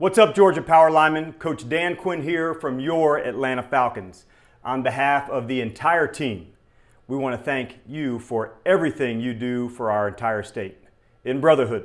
What's up, Georgia Power lineman? Coach Dan Quinn here from your Atlanta Falcons. On behalf of the entire team, we want to thank you for everything you do for our entire state. In brotherhood,